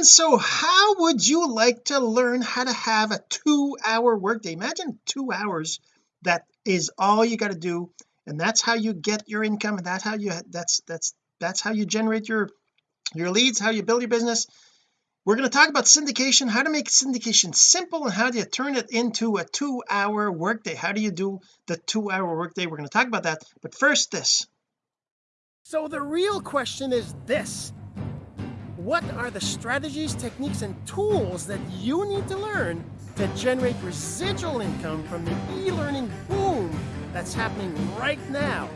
and so how would you like to learn how to have a two-hour workday? Imagine two hours that is all you got to do and that's how you get your income and that's how you that's that's that's how you generate your your leads how you build your business. We're going to talk about syndication how to make syndication simple and how do you turn it into a two-hour workday? How do you do the two-hour workday? We're going to talk about that. But first this. So the real question is this what are the strategies techniques and tools that you need to learn to generate residual income from the e-learning boom that's happening right now?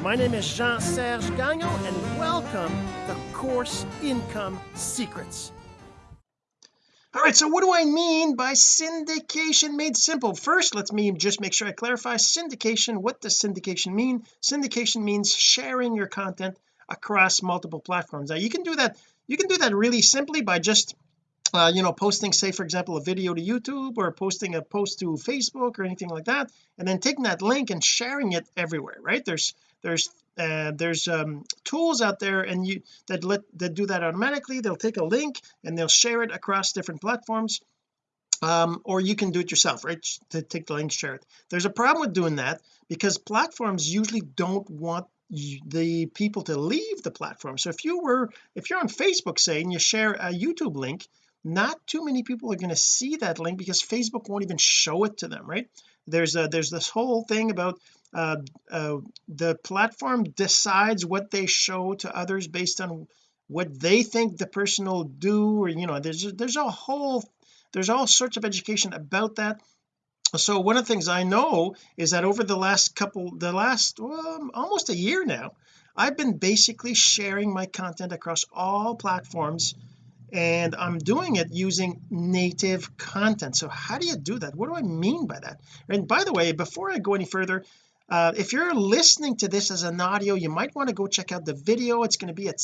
My name is Jean-Serge Gagnon and welcome to Course Income Secrets. All right so what do I mean by syndication made simple? First let's me just make sure I clarify. Syndication what does syndication mean? Syndication means sharing your content across multiple platforms. Now you can do that you can do that really simply by just uh, you know posting say for example a video to YouTube or posting a post to Facebook or anything like that and then taking that link and sharing it everywhere right? There's there's uh, there's um, tools out there and you that let that do that automatically. They'll take a link and they'll share it across different platforms um, or you can do it yourself right? To take the link share it. There's a problem with doing that because platforms usually don't want the people to leave the platform. So if you were if you're on Facebook say and you share a YouTube link not too many people are going to see that link because Facebook won't even show it to them right? There's a there's this whole thing about uh, uh, the platform decides what they show to others based on what they think the person will do or you know there's there's a whole there's all sorts of education about that so one of the things I know is that over the last couple the last well, almost a year now I've been basically sharing my content across all platforms and I'm doing it using native content. So how do you do that? What do I mean by that? And by the way before I go any further uh, if you're listening to this as an audio you might want to go check out the video. It's going to be at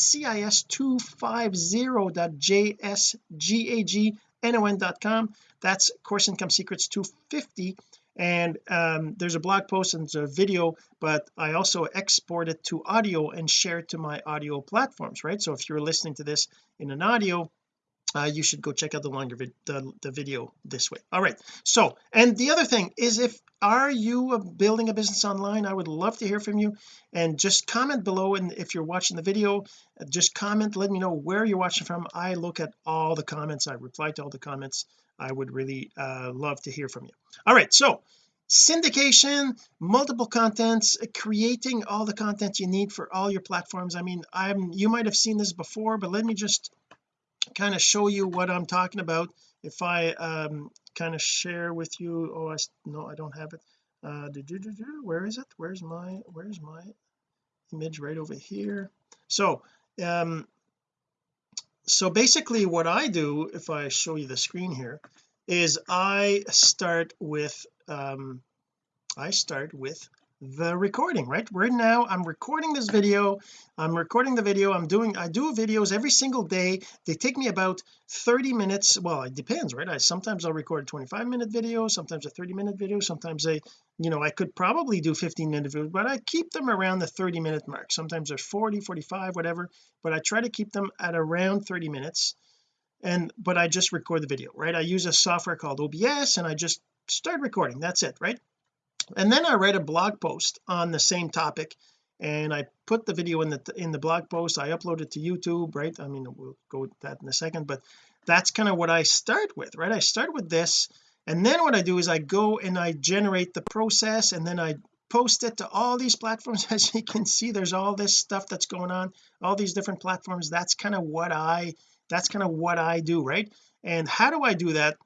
cis250.jsgagnon.com that's course income secrets 250 and um, there's a blog post and there's a video but I also export it to audio and share it to my audio platforms right? So if you're listening to this in an audio uh, you should go check out the longer vid the, the video this way. All right. So and the other thing is if are you building a business online? I would love to hear from you. And just comment below and if you're watching the video just comment let me know where you're watching from. I look at all the comments. I reply to all the comments. I would really uh, love to hear from you. All right. So syndication multiple contents creating all the content you need for all your platforms. I mean I'm you might have seen this before but let me just kind of show you what I'm talking about. If I um kind of share with you oh I no I don't have it. Uh do, do, do, do, where is it? Where's my where's my image? Right over here. So um so basically what I do if I show you the screen here is I start with um I start with the recording right? Right now I'm recording this video. I'm recording the video. I'm doing I do videos every single day. They take me about 30 minutes. Well it depends right? I sometimes I'll record a 25 minute video sometimes a 30 minute video sometimes I you know I could probably do 15 minute videos but I keep them around the 30 minute mark. Sometimes they're 40 45 whatever but I try to keep them at around 30 minutes. And but I just record the video right? I use a software called OBS and I just start recording. That's it right and then I write a blog post on the same topic and I put the video in the in the blog post. I upload it to YouTube right? I mean we'll go with that in a second but that's kind of what I start with right? I start with this and then what I do is I go and I generate the process and then I post it to all these platforms. As you can see there's all this stuff that's going on all these different platforms. That's kind of what I that's kind of what I do right? And how do I do that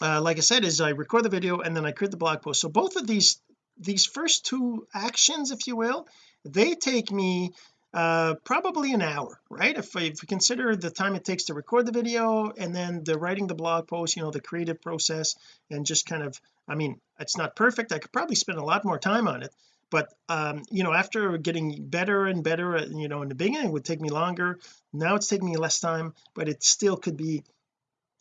uh, like I said is I record the video and then I create the blog post. So both of these these first two actions if you will they take me uh probably an hour right? If, if we consider the time it takes to record the video and then the writing the blog post you know the creative process and just kind of I mean it's not perfect. I could probably spend a lot more time on it but um you know after getting better and better you know in the beginning it would take me longer. Now it's taking me less time but it still could be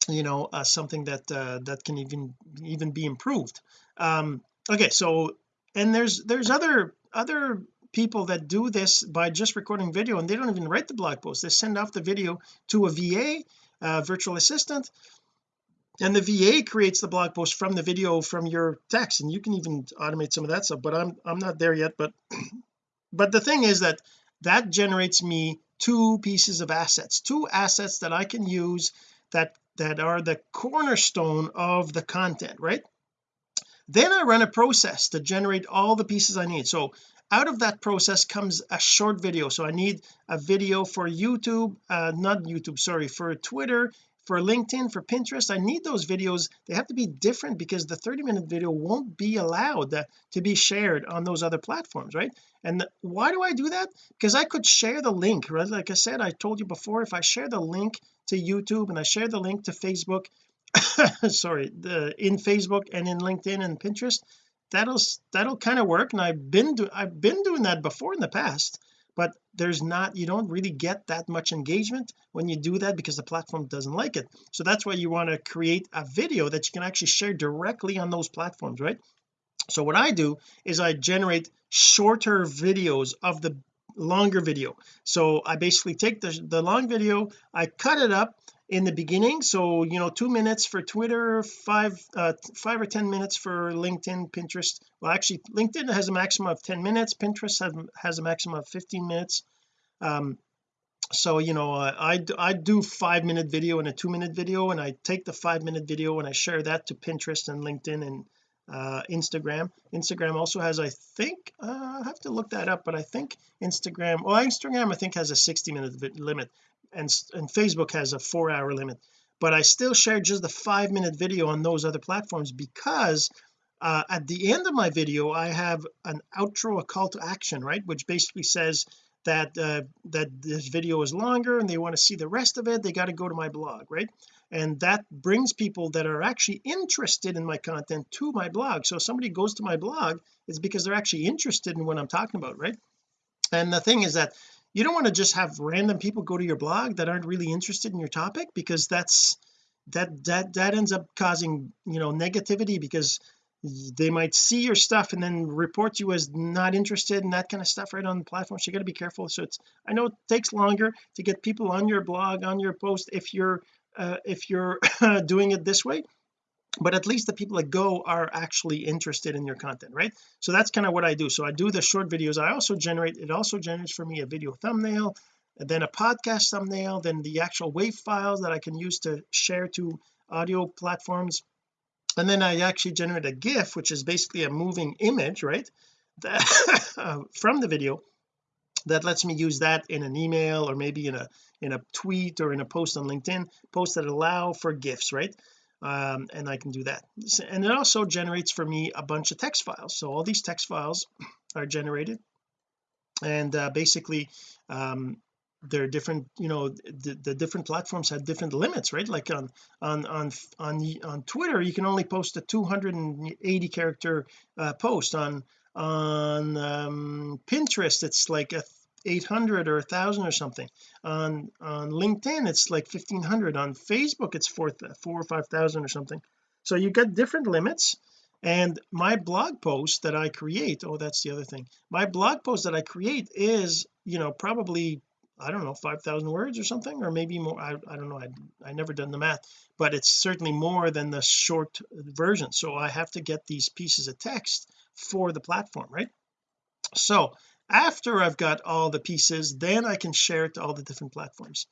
you know uh, something that uh, that can even even be improved. Um okay so and there's there's other other people that do this by just recording video and they don't even write the blog post. They send off the video to a VA uh, virtual assistant and the VA creates the blog post from the video from your text and you can even automate some of that stuff but I'm I'm not there yet but but the thing is that that generates me two pieces of assets two assets that I can use that that are the cornerstone of the content right? Then I run a process to generate all the pieces I need. So out of that process comes a short video. So I need a video for YouTube uh not YouTube sorry for Twitter for LinkedIn for Pinterest I need those videos. They have to be different because the 30 minute video won't be allowed to be shared on those other platforms right? And why do I do that? Because I could share the link right? Like I said I told you before if I share the link to YouTube and I share the link to Facebook sorry the in Facebook and in LinkedIn and Pinterest that'll that'll kind of work. And I've been do I've been doing that before in the past but there's not you don't really get that much engagement when you do that because the platform doesn't like it. So that's why you want to create a video that you can actually share directly on those platforms right? So what I do is I generate shorter videos of the longer video. So I basically take the, the long video I cut it up in the beginning. So you know two minutes for Twitter five uh five or ten minutes for LinkedIn Pinterest. Well actually LinkedIn has a maximum of 10 minutes. Pinterest has, has a maximum of 15 minutes. Um so you know I I do five minute video and a two minute video and I take the five minute video and I share that to Pinterest and LinkedIn and uh Instagram. Instagram also has I think uh, I have to look that up but I think Instagram well Instagram I think has a 60 minute limit and, and Facebook has a four hour limit but I still share just the five minute video on those other platforms because uh, at the end of my video I have an outro a call to action right? Which basically says that uh, that this video is longer and they want to see the rest of it they got to go to my blog right? And that brings people that are actually interested in my content to my blog. So if somebody goes to my blog it's because they're actually interested in what I'm talking about right? And the thing is that you don't want to just have random people go to your blog that aren't really interested in your topic because that's that that that ends up causing you know negativity because they might see your stuff and then report you as not interested in that kind of stuff right on the platform. So you got to be careful. So it's I know it takes longer to get people on your blog on your post if you're uh, if you're doing it this way but at least the people that go are actually interested in your content right? So that's kind of what I do. So I do the short videos. I also generate it also generates for me a video thumbnail then a podcast thumbnail then the actual wave files that I can use to share to audio platforms. And then I actually generate a GIF which is basically a moving image right that, from the video that lets me use that in an email or maybe in a in a tweet or in a post on LinkedIn posts that allow for GIFs right um, and I can do that. And it also generates for me a bunch of text files. So all these text files are generated. And uh, basically um, they're different you know the, the different platforms have different limits right? Like on on on on on Twitter you can only post a 280 character uh, post. On on um, Pinterest it's like a 800 or a thousand or something. On on LinkedIn it's like 1500 on Facebook it's four four or five thousand or something. So you get different limits. And my blog post that I create oh that's the other thing. My blog post that I create is you know probably I don't know 5,000 words or something or maybe more. I, I don't know. I, I never done the math. But it's certainly more than the short version. So I have to get these pieces of text for the platform right? So after I've got all the pieces then I can share it to all the different platforms.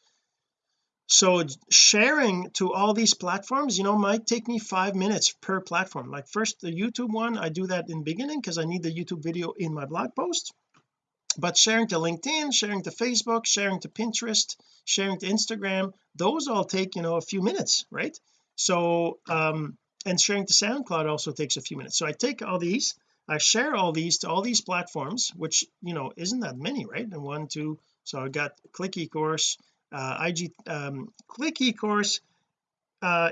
So sharing to all these platforms you know might take me five minutes per platform. Like first the YouTube one I do that in beginning because I need the YouTube video in my blog post. But sharing to LinkedIn sharing to Facebook sharing to Pinterest sharing to Instagram those all take you know a few minutes right? So um and sharing to SoundCloud also takes a few minutes. So I take all these I share all these to all these platforms which you know isn't that many right? And one two so I got click eCourse uh IG um click eCourse uh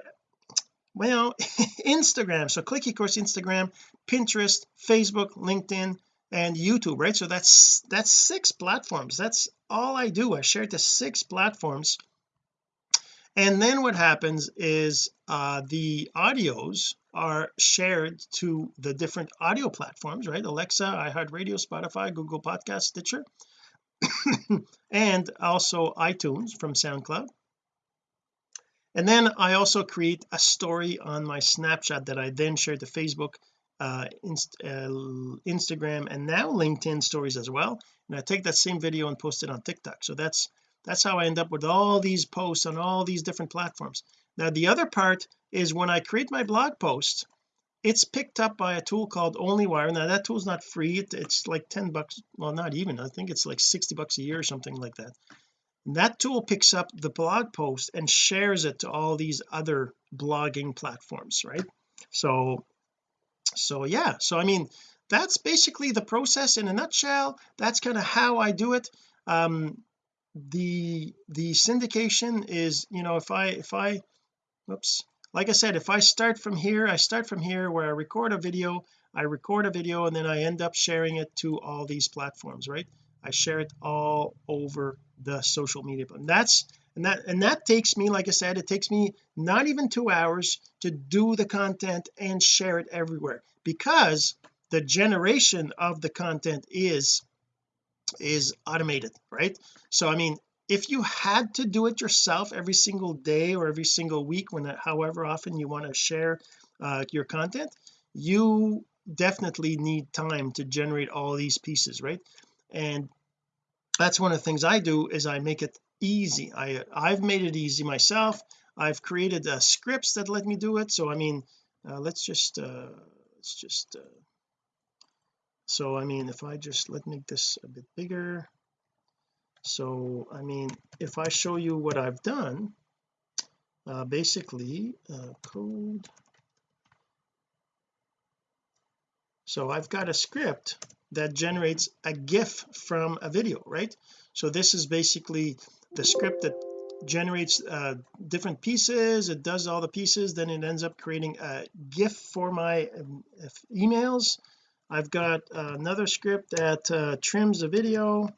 well Instagram. So click eCourse Instagram Pinterest Facebook LinkedIn and YouTube right? So that's that's six platforms. That's all I do. I share to six platforms and then what happens is uh the audios are shared to the different audio platforms right? Alexa iHeartRadio Spotify Google Podcast Stitcher and also iTunes from SoundCloud. And then I also create a story on my Snapchat that I then share to Facebook uh, inst uh, Instagram and now LinkedIn stories as well. And I take that same video and post it on TikTok. So that's that's how I end up with all these posts on all these different platforms. Now the other part is when I create my blog post it's picked up by a tool called onlywire. Now that tool's not free. It, it's like 10 bucks well not even. I think it's like 60 bucks a year or something like that. And that tool picks up the blog post and shares it to all these other blogging platforms right? So so yeah. So I mean that's basically the process in a nutshell. That's kind of how I do it. Um the the syndication is you know if I if I whoops like I said if I start from here I start from here where I record a video I record a video and then I end up sharing it to all these platforms right? I share it all over the social media and that's and that and that takes me like I said it takes me not even two hours to do the content and share it everywhere because the generation of the content is is automated right? So I mean if you had to do it yourself every single day or every single week when however often you want to share uh, your content you definitely need time to generate all these pieces right? And that's one of the things I do is I make it easy. I I've made it easy myself. I've created uh, scripts that let me do it. So I mean uh, let's just uh let's just uh, so I mean if I just let me make this a bit bigger. So I mean if I show you what I've done uh, basically uh, code. So I've got a script that generates a GIF from a video right? So this is basically the script that generates uh, different pieces. It does all the pieces. Then it ends up creating a GIF for my um, emails I've got uh, another script that uh, trims the video.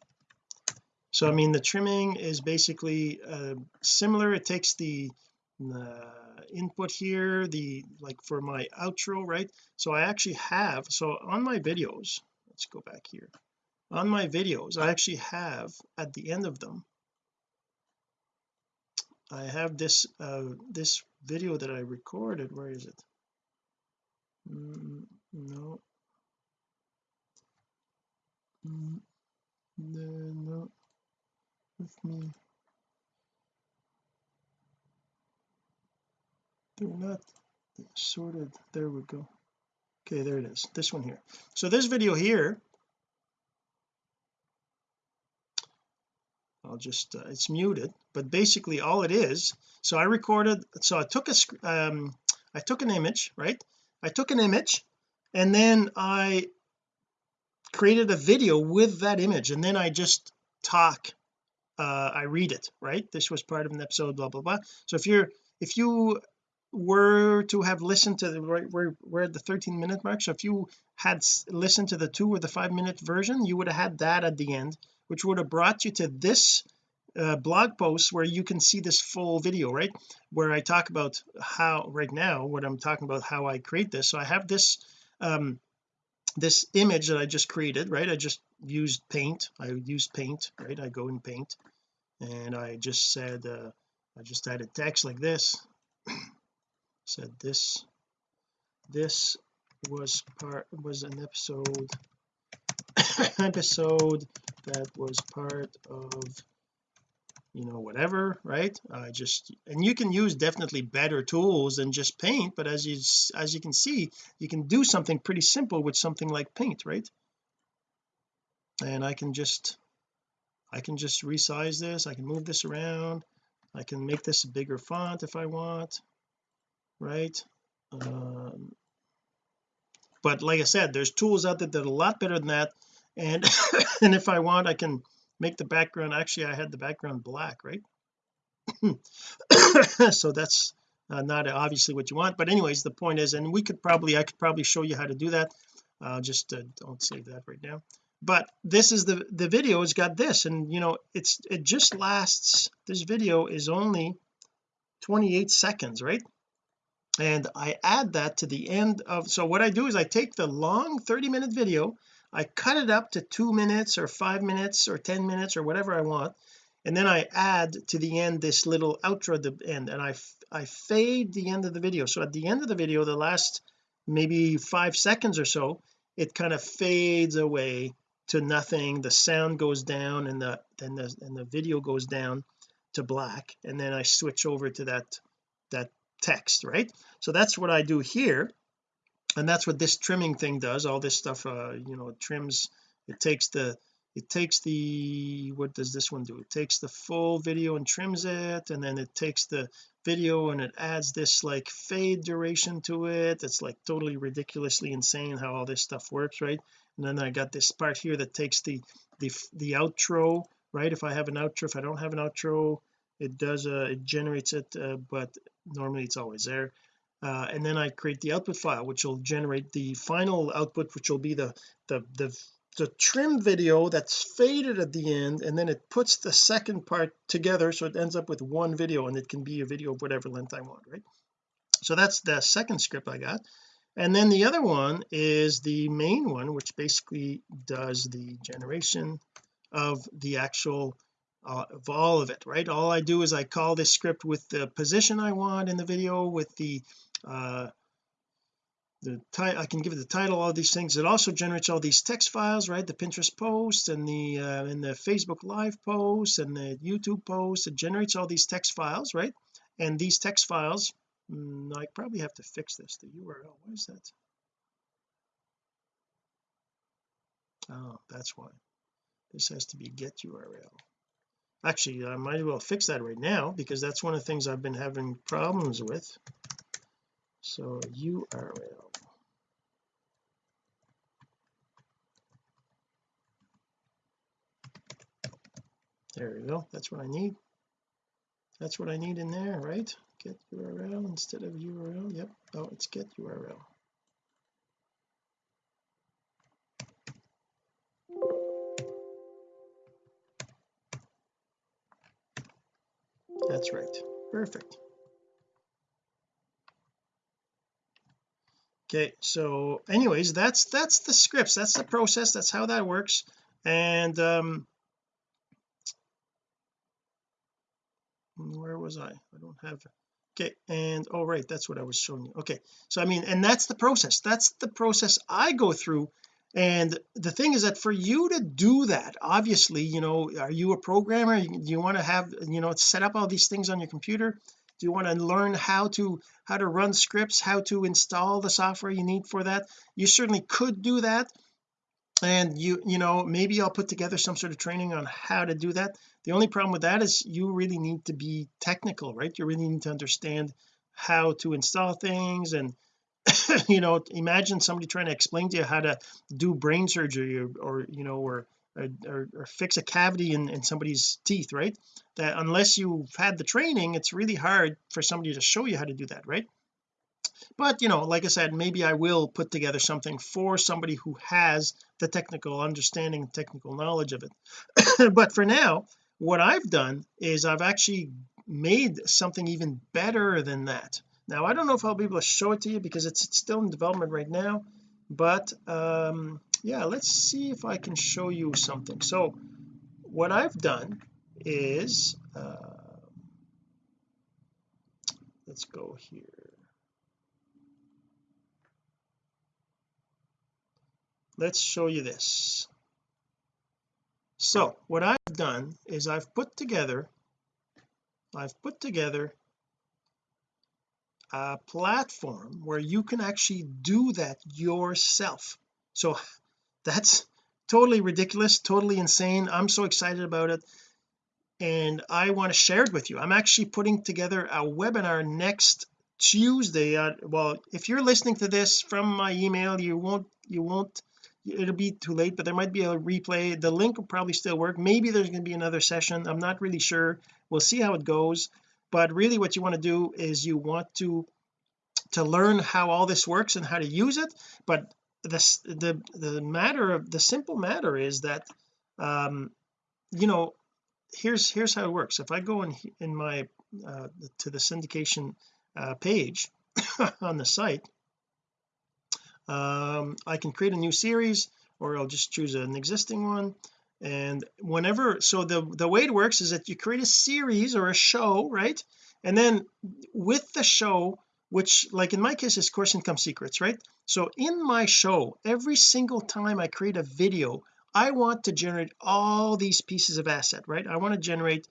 So I mean the trimming is basically uh, similar. It takes the input here the like for my outro right? So I actually have so on my videos let's go back here. On my videos I actually have at the end of them I have this uh this video that I recorded. Where is it? Mm, no no with me. They're not sorted. There we go. Okay there it is. This one here. So this video here I'll just uh, it's muted but basically all it is so I recorded so I took a um I took an image right? I took an image and then I created a video with that image and then I just talk uh I read it right? This was part of an episode blah blah blah. So if you're if you were to have listened to the right we're, we're at the 13 minute mark. So if you had listened to the two or the five minute version you would have had that at the end which would have brought you to this uh, blog post where you can see this full video right? Where I talk about how right now what I'm talking about how I create this. So I have this um this image that I just created right? I just used paint. I used paint right? I go in paint. And I just said uh I just added text like this. Said this this was part was an episode episode that was part of you know whatever right? I just and you can use definitely better tools than just paint but as you as you can see you can do something pretty simple with something like paint right? And I can just I can just resize this I can move this around I can make this a bigger font if I want right? Um, but like I said there's tools out there that are a lot better than that and and if I want I can make the background actually I had the background black right? So that's uh, not obviously what you want but anyways the point is and we could probably I could probably show you how to do that. Uh, just uh, don't save that right now. But this is the the video has got this and you know it's it just lasts this video is only 28 seconds right? And I add that to the end of so what I do is I take the long 30 minute video I cut it up to two minutes or five minutes or 10 minutes or whatever I want and then I add to the end this little outro at the end and I I fade the end of the video. So at the end of the video the last maybe five seconds or so it kind of fades away to nothing. The sound goes down and the then the and the video goes down to black and then I switch over to that that text right? So that's what I do here and that's what this trimming thing does. All this stuff uh you know it trims it takes the it takes the what does this one do? It takes the full video and trims it and then it takes the video and it adds this like fade duration to it. It's like totally ridiculously insane how all this stuff works right? And then I got this part here that takes the the the outro right? If I have an outro if I don't have an outro it does uh it generates it uh, but normally it's always there uh, and then I create the output file which will generate the final output which will be the the the the trim video that's faded at the end and then it puts the second part together so it ends up with one video and it can be a video of whatever length I want right? So that's the second script I got. And then the other one is the main one which basically does the generation of the actual uh, of all of it right? All I do is I call this script with the position I want in the video with the uh the title I can give it the title all these things. It also generates all these text files right? The Pinterest posts and the uh, and the Facebook live posts and the YouTube posts. It generates all these text files right? And these text files mm, I probably have to fix this. The URL what is that? Oh that's why. This has to be get URL actually I might as well fix that right now because that's one of the things I've been having problems with so URL there we go. That's what I need. That's what I need in there right? Get URL instead of URL yep. Oh it's get URL that's right. Perfect okay so anyways that's that's the scripts. That's the process. That's how that works. And um where was I? I don't have okay and oh right that's what I was showing you. Okay so I mean and that's the process. That's the process I go through. And the thing is that for you to do that obviously you know are you a programmer? Do you want to have you know set up all these things on your computer do you want to learn how to how to run scripts how to install the software you need for that? You certainly could do that. And you you know maybe I'll put together some sort of training on how to do that. The only problem with that is you really need to be technical right? You really need to understand how to install things and you know imagine somebody trying to explain to you how to do brain surgery or, or you know or, or, or fix a cavity in, in somebody's teeth right? That unless you've had the training it's really hard for somebody to show you how to do that right? But you know like I said maybe I will put together something for somebody who has the technical understanding technical knowledge of it. But for now what I've done is I've actually made something even better than that. Now I don't know if I'll be able to show it to you because it's, it's still in development right now but um yeah let's see if I can show you something. So what I've done is uh, let's go here. Let's show you this. So what I've done is I've put together I've put together a platform where you can actually do that yourself. So that's totally ridiculous totally insane. I'm so excited about it. And I want to share it with you. I'm actually putting together a webinar next Tuesday well if you're listening to this from my email you won't you won't it'll be too late but there might be a replay. The link will probably still work. Maybe there's going to be another session. I'm not really sure. We'll see how it goes. But really what you want to do is you want to to learn how all this works and how to use it. But the the the matter of the simple matter is that um you know here's here's how it works. If I go in in my uh, to the syndication uh, page on the site um, I can create a new series or I'll just choose an existing one. And whenever so the the way it works is that you create a series or a show right? And then with the show which like in my case is course income secrets right so in my show every single time I create a video I want to generate all these pieces of asset right I want to generate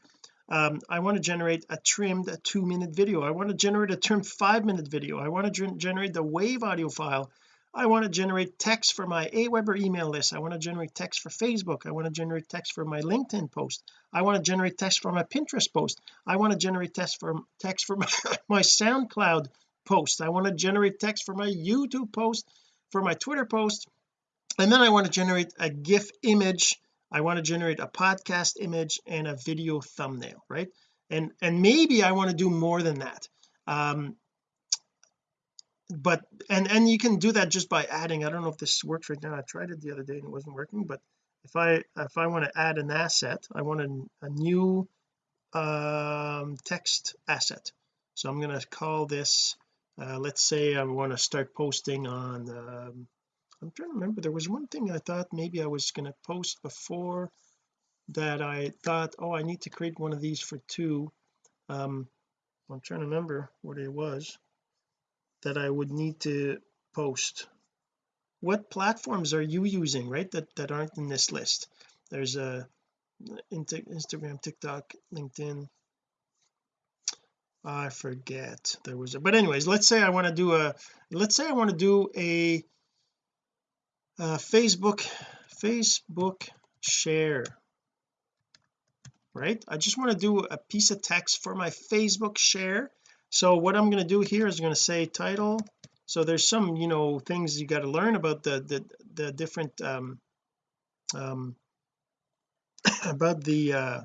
um, I want to generate a trimmed a two minute video I want to generate a trimmed five minute video I want to generate the wave audio file I want to generate text for my Aweber email list I want to generate text for Facebook I want to generate text for my LinkedIn post I want to generate text for my Pinterest post I want to generate text for text for my, my SoundCloud post. I want to generate text for my YouTube post for my Twitter post and then I want to generate a GIF image. I want to generate a podcast image and a video thumbnail right? And and maybe I want to do more than that. Um but and and you can do that just by adding I don't know if this works right now. I tried it the other day and it wasn't working but if I if I want to add an asset I want a, a new um text asset. So I'm going to call this uh, let's say I want to start posting on um, I'm trying to remember there was one thing I thought maybe I was going to post before that I thought oh I need to create one of these for two. Um I'm trying to remember what it was that I would need to post. What platforms are you using right that that aren't in this list? There's a Instagram TikTok LinkedIn I forget. There was a but anyways let's say I want to do a let's say I want to do a, a Facebook Facebook share right? I just want to do a piece of text for my Facebook share. So what I'm going to do here is going to say title. So there's some you know things you got to learn about the the, the different um um about the uh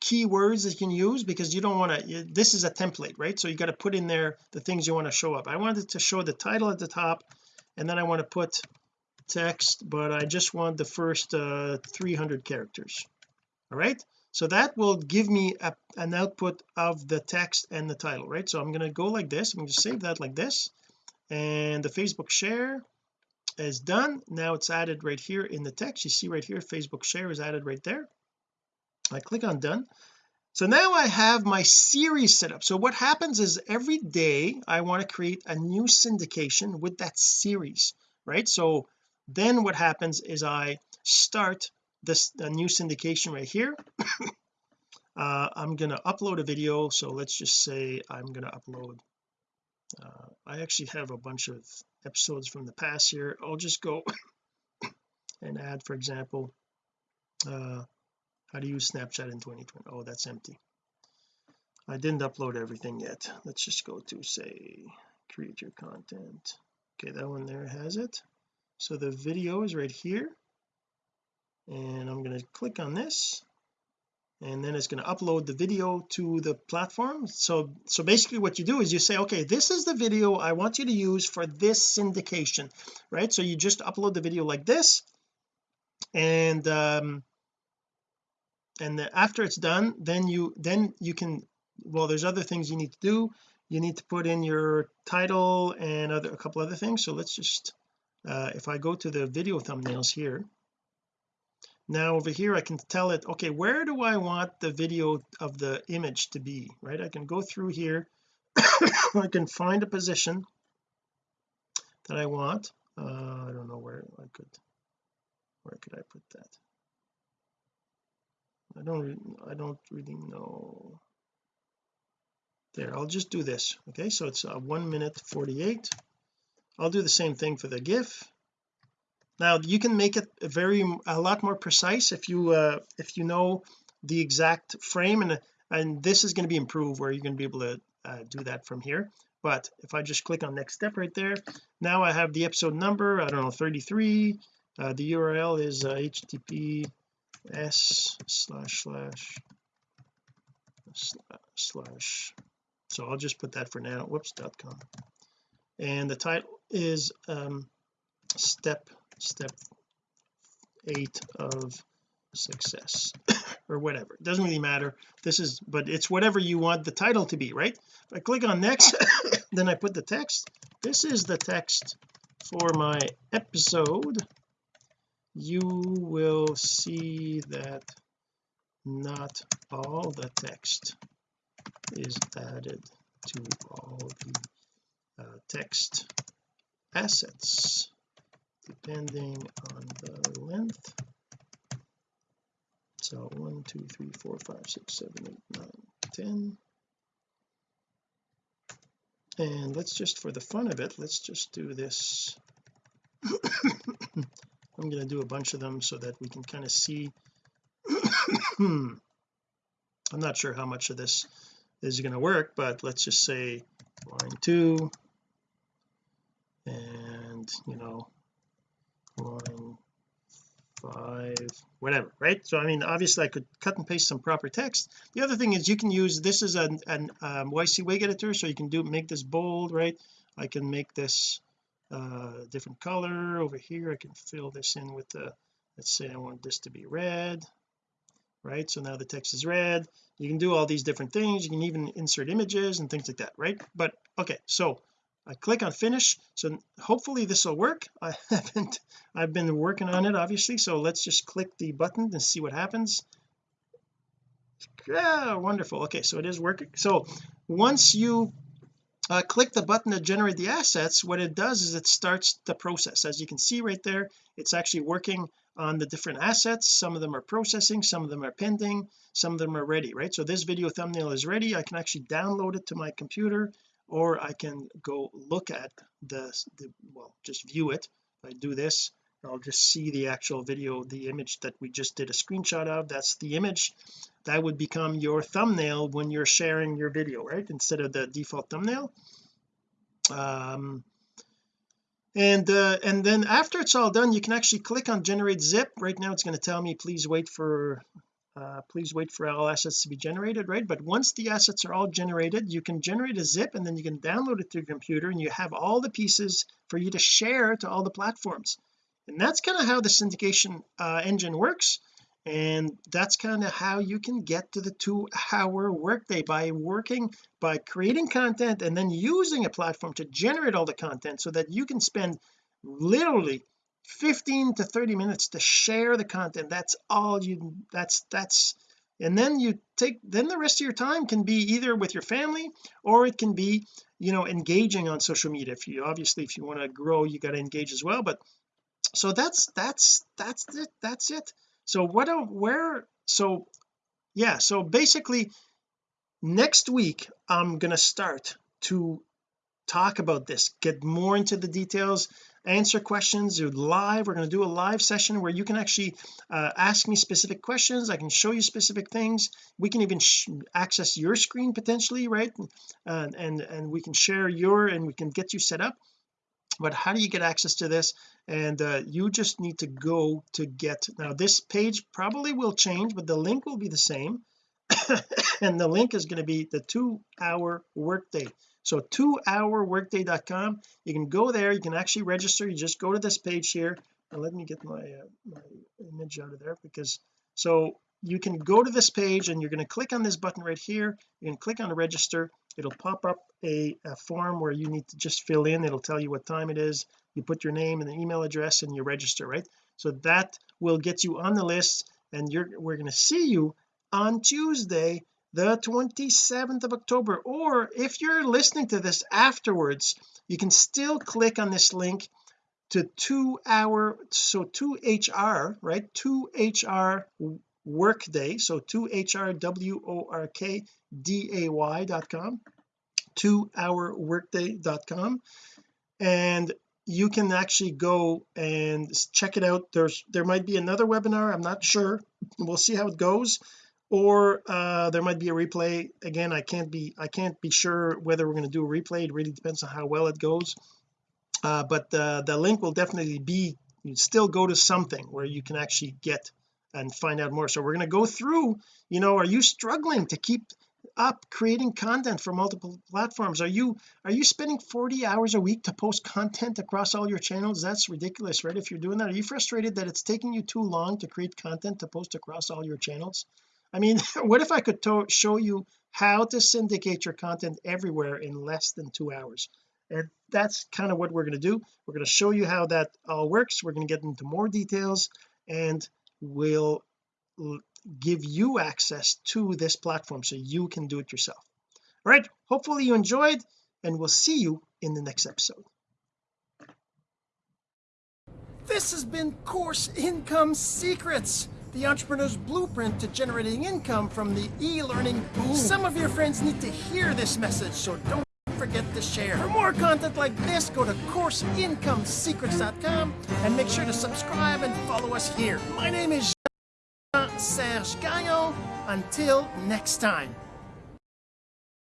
keywords that you can use because you don't want to this is a template right? So you got to put in there the things you want to show up. I wanted to show the title at the top and then I want to put text but I just want the first uh 300 characters all right? So that will give me a, an output of the text and the title right? So I'm going to go like this. I'm going to save that like this and the Facebook share is done. Now it's added right here in the text. You see right here Facebook share is added right there I click on done. So now I have my series set up. So what happens is every day I want to create a new syndication with that series right? So then what happens is I start this a new syndication right here. Uh, I'm to upload a video. So let's just say I'm to upload uh, I actually have a bunch of episodes from the past here. I'll just go and add for example uh, how to use Snapchat in 2020 oh that's empty. I didn't upload everything yet. Let's just go to say create your content. Okay that one there has it. So the video is right here. And I'm going to click on this. And then it's going to upload the video to the platform. So so basically what you do is you say okay this is the video I want you to use for this syndication right? So you just upload the video like this. And um and after it's done then you then you can well there's other things you need to do. You need to put in your title and other a couple other things. So let's just uh, if I go to the video thumbnails here. Now over here I can tell it okay where do I want the video of the image to be right? I can go through here. I can find a position that I want. Uh, I don't know where I could where could I put that I don't I don't really know. There I'll just do this okay? So it's a one minute 48 I'll do the same thing for the GIF. Now you can make it very a lot more precise if you uh if you know the exact frame and and this is going to be improved where you're going to be able to uh, do that from here. But if I just click on next step right there now I have the episode number I don't know 33 uh, the URL is uh, http s slash slash. Slash. So I'll just put that for now. Whoops dot com. And the title is um step step eight of success or whatever. It doesn't really matter. This is but it's whatever you want the title to be right? If I click on next then I put the text. This is the text for my episode you will see that not all the text is added to all the uh, text assets depending on the length. So one two three four five six seven eight nine ten. And let's just for the fun of it let's just do this I'm going to do a bunch of them so that we can kind of see. I'm not sure how much of this is going to work but let's just say line two. And you know line five whatever right? So I mean obviously I could cut and paste some proper text. The other thing is you can use this is an, an um, WYSIWYG editor so you can do make this bold right? I can make this uh different color over here. I can fill this in with the let's say I want this to be red right? So now the text is red. You can do all these different things. You can even insert images and things like that right? But okay so I click on finish. So hopefully this will work. I haven't I've been working on it obviously. So let's just click the button and see what happens. Yeah wonderful. Okay so it is working. So once you uh, click the button to generate the assets. What it does is it starts the process. As you can see right there it's actually working on the different assets. Some of them are processing some of them are pending some of them are ready right? So this video thumbnail is ready. I can actually download it to my computer or I can go look at the, the well just view it. If I do this I'll just see the actual video the image that we just did a screenshot of. That's the image that would become your thumbnail when you're sharing your video right? Instead of the default thumbnail. Um and uh, and then after it's all done you can actually click on generate zip. Right now it's going to tell me please wait for uh, please wait for all assets to be generated right? But once the assets are all generated you can generate a zip and then you can download it to your computer and you have all the pieces for you to share to all the platforms. And that's kind of how the syndication uh, engine works and that's kind of how you can get to the two hour workday by working by creating content and then using a platform to generate all the content so that you can spend literally 15 to 30 minutes to share the content. That's all you that's that's and then you take then the rest of your time can be either with your family or it can be you know engaging on social media. If you obviously if you want to grow you got to engage as well but so that's that's that's it that's it so what where so yeah so basically next week I'm going to start to talk about this get more into the details answer questions live we're going to do a live session where you can actually uh, ask me specific questions I can show you specific things we can even access your screen potentially right? Uh, and and we can share your and we can get you set up but how do you get access to this? And uh, you just need to go to get now this page probably will change but the link will be the same. And the link is going to be the two hour workday. So two hour workday.com you can go there you can actually register you just go to this page here. And let me get my uh, my image out of there because so you can go to this page and you're going to click on this button right here. You can click on register it'll pop up a, a form where you need to just fill in. It'll tell you what time it is. You put your name and the email address and you register right? So that will get you on the list and you're we're going to see you on Tuesday the 27th of October. Or if you're listening to this afterwards you can still click on this link to two hour so 2hr right? 2hr workday. So 2hr w-o-r-k d-a-y.com 2hour workday.com and you can actually go and check it out. There's there might be another webinar I'm not sure. We'll see how it goes. Or uh there might be a replay. Again I can't be I can't be sure whether we're going to do a replay. It really depends on how well it goes. Uh but uh, the link will definitely be you still go to something where you can actually get and find out more. So we're going to go through you know are you struggling to keep up creating content for multiple platforms? Are you are you spending 40 hours a week to post content across all your channels? That's ridiculous right? If you're doing that are you frustrated that it's taking you too long to create content to post across all your channels? I mean what if I could show you how to syndicate your content everywhere in less than two hours? And that's kind of what we're going to do. We're going to show you how that all works. We're going to get into more details. And we'll give you access to this platform so you can do it yourself. All right hopefully you enjoyed and we'll see you in the next episode. This has been course income secrets the entrepreneur's blueprint to generating income from the e-learning. Boom some of your friends need to hear this message so don't forget to share for more content like this go to courseincomesecrets.com and make sure to subscribe and follow us here my name is Jean-Serge Gagnon. Until next time.